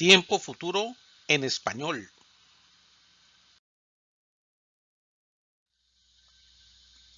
Tiempo futuro en español.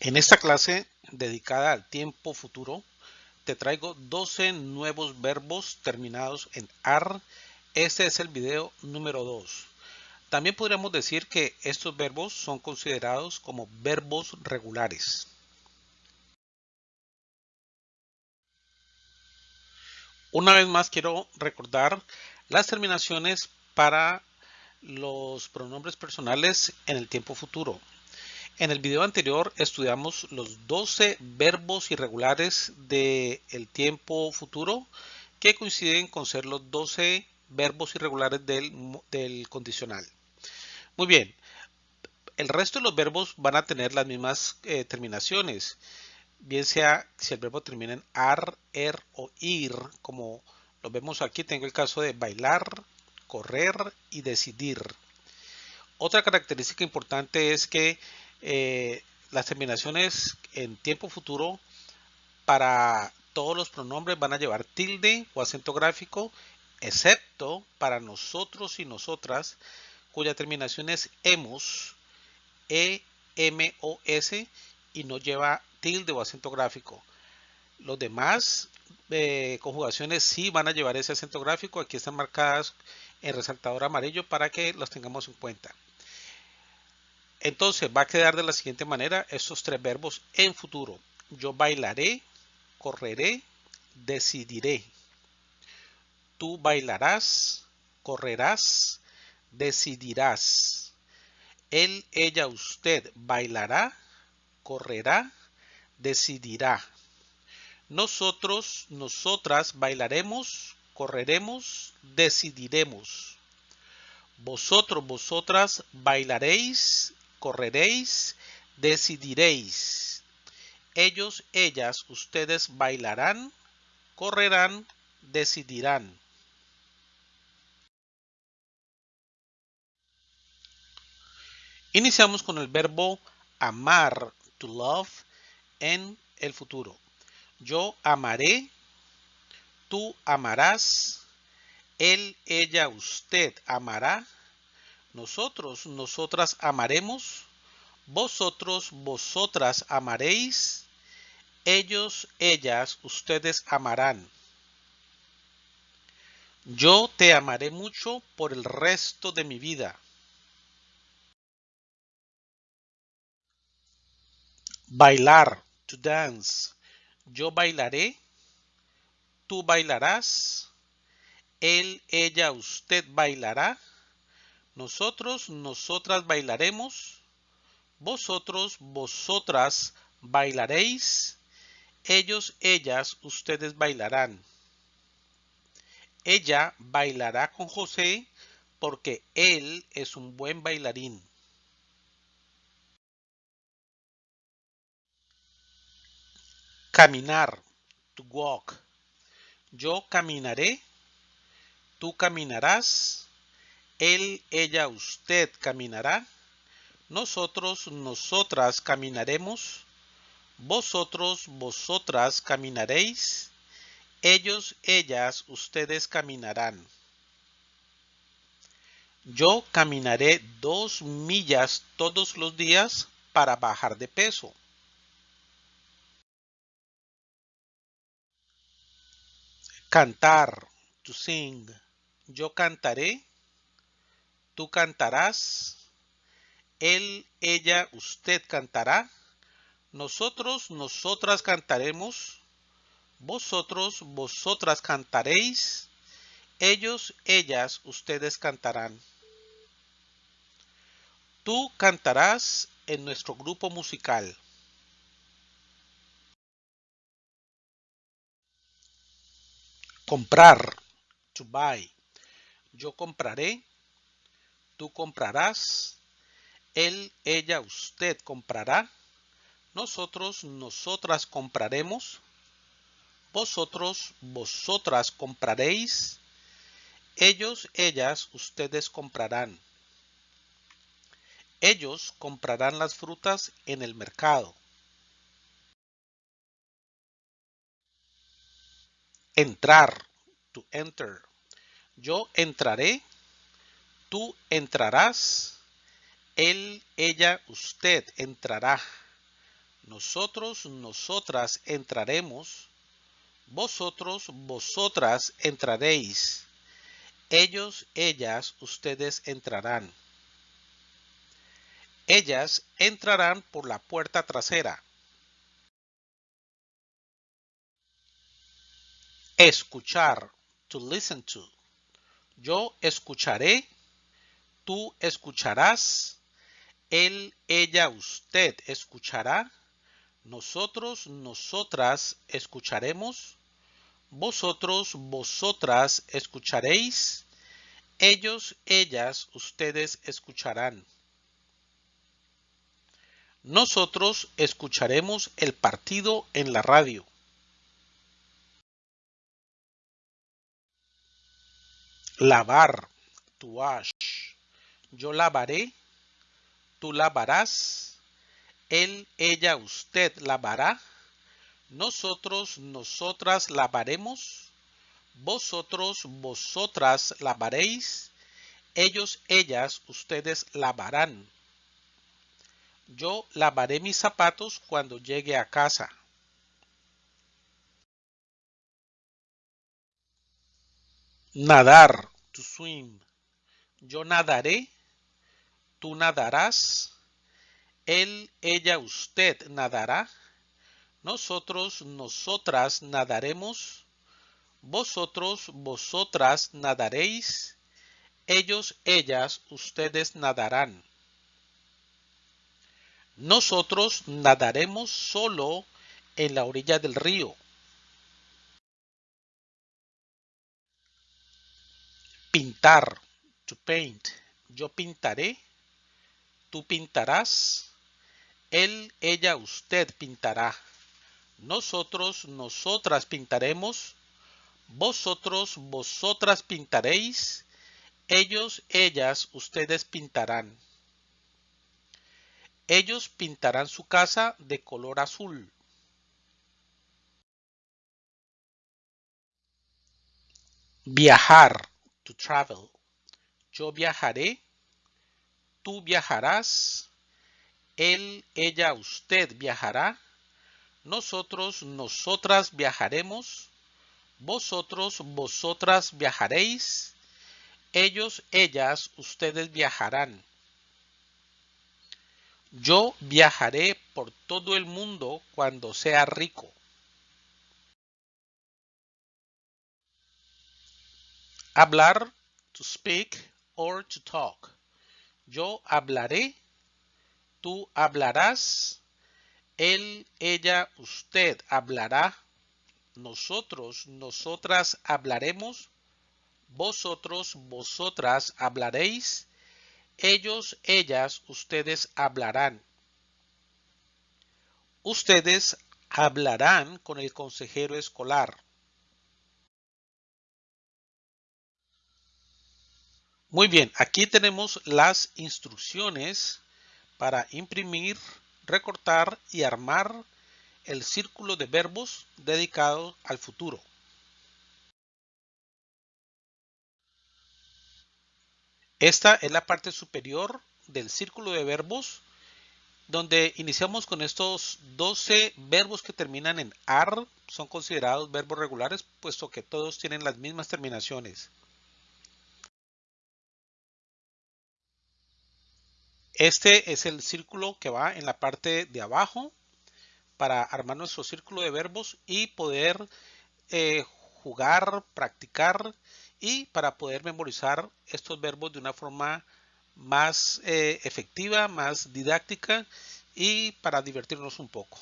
En esta clase dedicada al tiempo futuro, te traigo 12 nuevos verbos terminados en AR. Este es el video número 2. También podríamos decir que estos verbos son considerados como verbos regulares. Una vez más quiero recordar las terminaciones para los pronombres personales en el tiempo futuro. En el video anterior estudiamos los 12 verbos irregulares del tiempo futuro que coinciden con ser los 12 verbos irregulares del, condicional. Muy bien, el resto de los verbos van a tener las mismas eh, terminaciones, bien sea si el verbo termina en ar, er o ir, como lo vemos aquí, tengo el caso de bailar, correr y decidir. Otra característica importante es que eh, las terminaciones en tiempo futuro para todos los pronombres van a llevar tilde o acento gráfico, excepto para nosotros y nosotras, cuya terminación es hemos, e, m o s y no lleva tilde o acento gráfico. Los demás eh, conjugaciones sí van a llevar ese acento gráfico. Aquí están marcadas en resaltador amarillo para que los tengamos en cuenta. Entonces va a quedar de la siguiente manera estos tres verbos en futuro. Yo bailaré, correré, decidiré. Tú bailarás, correrás, decidirás. Él, ella, usted bailará, correrá, decidirá. Nosotros, nosotras bailaremos, correremos, decidiremos. Vosotros, vosotras bailaréis, correréis, decidiréis. Ellos, ellas, ustedes bailarán, correrán, decidirán. Iniciamos con el verbo amar, to love, en el futuro. Yo amaré, tú amarás, él, ella, usted amará, nosotros, nosotras amaremos. Vosotros, vosotras amaréis. Ellos, ellas, ustedes amarán. Yo te amaré mucho por el resto de mi vida. Bailar, to dance. Yo bailaré. Tú bailarás. Él, ella, usted bailará. Nosotros, nosotras bailaremos. Vosotros, vosotras bailaréis. Ellos, ellas, ustedes bailarán. Ella bailará con José porque él es un buen bailarín. Caminar, to walk. Yo caminaré, tú caminarás, él, ella, usted caminará. Nosotros, nosotras caminaremos. Vosotros, vosotras caminaréis. Ellos, ellas, ustedes caminarán. Yo caminaré dos millas todos los días para bajar de peso. Cantar, to sing. Yo cantaré tú cantarás, él, ella, usted cantará, nosotros, nosotras cantaremos, vosotros, vosotras cantaréis, ellos, ellas, ustedes cantarán. Tú cantarás en nuestro grupo musical. Comprar, to buy. Yo compraré, tú comprarás, él, ella, usted comprará, nosotros, nosotras compraremos, vosotros, vosotras compraréis, ellos, ellas, ustedes comprarán. Ellos comprarán las frutas en el mercado. Entrar, to enter. Yo entraré, tú entrarás, él, ella, usted entrará. Nosotros, nosotras entraremos. Vosotros, vosotras entraréis. Ellos, ellas, ustedes entrarán. Ellas entrarán por la puerta trasera. Escuchar, to listen to. Yo escucharé, tú escucharás, él, ella, usted escuchará, nosotros, nosotras escucharemos, vosotros, vosotras escucharéis, ellos, ellas, ustedes escucharán. Nosotros escucharemos el partido en la radio. Lavar, to wash. Yo lavaré, tú lavarás, él, ella, usted lavará, nosotros, nosotras lavaremos, vosotros, vosotras lavaréis, ellos, ellas, ustedes lavarán. Yo lavaré mis zapatos cuando llegue a casa. Nadar, to swim. Yo nadaré, tú nadarás, él, ella, usted nadará, nosotros, nosotras nadaremos, vosotros, vosotras nadaréis, ellos, ellas, ustedes nadarán. Nosotros nadaremos solo en la orilla del río. Pintar, to paint. Yo pintaré, tú pintarás, él, ella, usted pintará. Nosotros, nosotras pintaremos, vosotros, vosotras pintaréis, ellos, ellas, ustedes pintarán. Ellos pintarán su casa de color azul. Viajar, to travel. Yo viajaré, tú viajarás, él, ella, usted viajará, nosotros, nosotras viajaremos, vosotros, vosotras viajaréis, ellos, ellas, ustedes viajarán. Yo viajaré por todo el mundo cuando sea rico. Hablar, to speak or to talk. Yo hablaré, tú hablarás, él, ella, usted hablará, nosotros, nosotras hablaremos, vosotros, vosotras hablaréis, ellos, ellas, ustedes hablarán. Ustedes hablarán con el consejero escolar. Muy bien, aquí tenemos las instrucciones para imprimir, recortar y armar el círculo de verbos dedicado al futuro. Esta es la parte superior del círculo de verbos donde iniciamos con estos 12 verbos que terminan en AR, son considerados verbos regulares puesto que todos tienen las mismas terminaciones. Este es el círculo que va en la parte de abajo para armar nuestro círculo de verbos y poder eh, jugar, practicar y para poder memorizar estos verbos de una forma más eh, efectiva, más didáctica y para divertirnos un poco.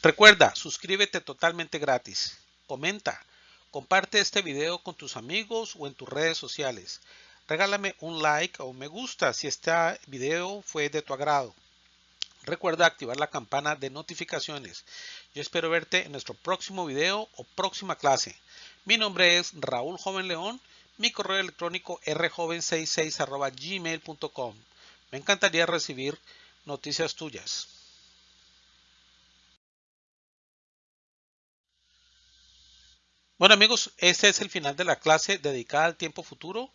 Recuerda, suscríbete totalmente gratis. Comenta, comparte este video con tus amigos o en tus redes sociales. Regálame un like o un me gusta si este video fue de tu agrado. Recuerda activar la campana de notificaciones. Yo espero verte en nuestro próximo video o próxima clase. Mi nombre es Raúl Joven León. Mi correo electrónico rjoven66 gmail.com. Me encantaría recibir noticias tuyas. Bueno amigos, este es el final de la clase dedicada al tiempo futuro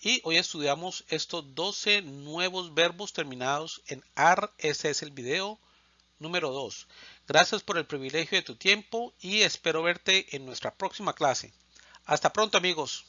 y hoy estudiamos estos 12 nuevos verbos terminados en AR. Ese es el video número 2. Gracias por el privilegio de tu tiempo y espero verte en nuestra próxima clase. Hasta pronto amigos.